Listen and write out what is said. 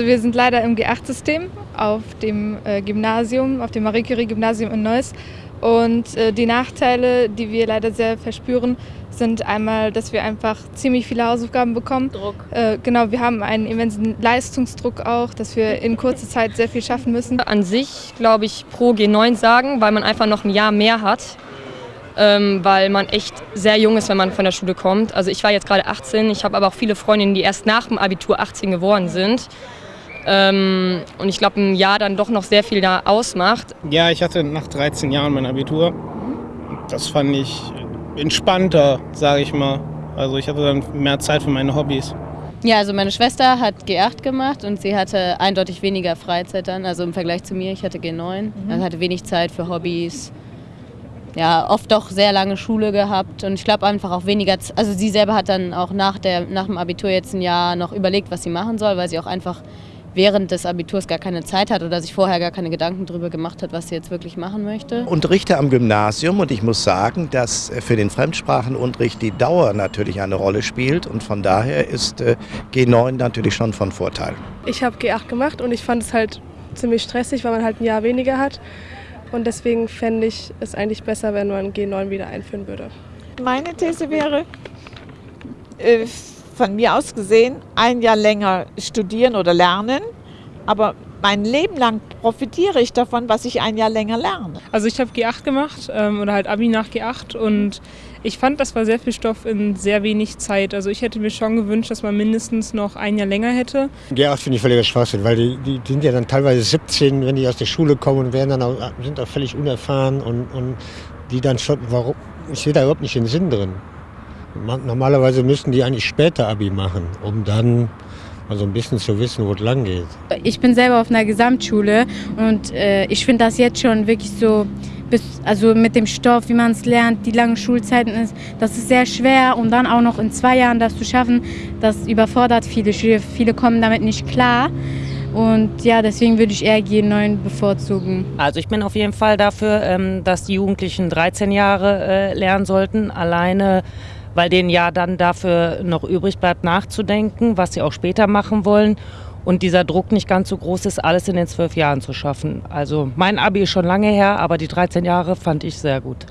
Wir sind leider im G8-System auf dem äh, Gymnasium, auf dem Marie Curie-Gymnasium in Neuss. Und äh, die Nachteile, die wir leider sehr verspüren, sind einmal, dass wir einfach ziemlich viele Hausaufgaben bekommen. Druck. Äh, genau, wir haben einen immensen Leistungsdruck auch, dass wir in kurzer Zeit sehr viel schaffen müssen. An sich glaube ich pro G9 sagen, weil man einfach noch ein Jahr mehr hat. Ähm, weil man echt sehr jung ist, wenn man von der Schule kommt. Also ich war jetzt gerade 18, ich habe aber auch viele Freundinnen, die erst nach dem Abitur 18 geworden sind. Ähm, und ich glaube, ein Jahr dann doch noch sehr viel da ausmacht. Ja, ich hatte nach 13 Jahren mein Abitur. Das fand ich entspannter, sage ich mal. Also ich hatte dann mehr Zeit für meine Hobbys. Ja, also meine Schwester hat G8 gemacht und sie hatte eindeutig weniger Freizeit dann, also im Vergleich zu mir. Ich hatte G9, mhm. also hatte wenig Zeit für Hobbys. Ja, oft auch sehr lange Schule gehabt und ich glaube einfach auch weniger, also sie selber hat dann auch nach, der, nach dem Abitur jetzt ein Jahr noch überlegt, was sie machen soll, weil sie auch einfach während des Abiturs gar keine Zeit hat oder sich vorher gar keine Gedanken darüber gemacht hat, was sie jetzt wirklich machen möchte. Unterrichte am Gymnasium und ich muss sagen, dass für den Fremdsprachenunterricht die Dauer natürlich eine Rolle spielt und von daher ist äh, G9 natürlich schon von Vorteil. Ich habe G8 gemacht und ich fand es halt ziemlich stressig, weil man halt ein Jahr weniger hat und deswegen fände ich es eigentlich besser, wenn man G9 wieder einführen würde. Meine These wäre, äh, von mir aus gesehen ein Jahr länger studieren oder lernen, aber mein Leben lang profitiere ich davon, was ich ein Jahr länger lerne. Also ich habe G8 gemacht ähm, oder halt Abi nach G8 und ich fand, das war sehr viel Stoff in sehr wenig Zeit. Also ich hätte mir schon gewünscht, dass man mindestens noch ein Jahr länger hätte. G8 finde ich völliger Schwachsinn, weil die, die, sind ja dann teilweise 17, wenn die aus der Schule kommen und werden dann auch, sind auch völlig unerfahren und, und die dann schon, warum, ich sehe da überhaupt nicht den Sinn drin. Normalerweise müssten die eigentlich später Abi machen, um dann also ein bisschen zu wissen, wo es lang geht. Ich bin selber auf einer Gesamtschule und äh, ich finde das jetzt schon wirklich so, bis, also mit dem Stoff, wie man es lernt, die langen Schulzeiten ist, das ist sehr schwer und dann auch noch in zwei Jahren das zu schaffen, das überfordert viele Schüler, viele kommen damit nicht klar. Und ja, deswegen würde ich eher G9 bevorzugen. Also ich bin auf jeden Fall dafür, ähm, dass die Jugendlichen 13 Jahre äh, lernen sollten. Alleine weil denen ja dann dafür noch übrig bleibt, nachzudenken, was sie auch später machen wollen. Und dieser Druck nicht ganz so groß ist, alles in den zwölf Jahren zu schaffen. Also mein Abi ist schon lange her, aber die 13 Jahre fand ich sehr gut.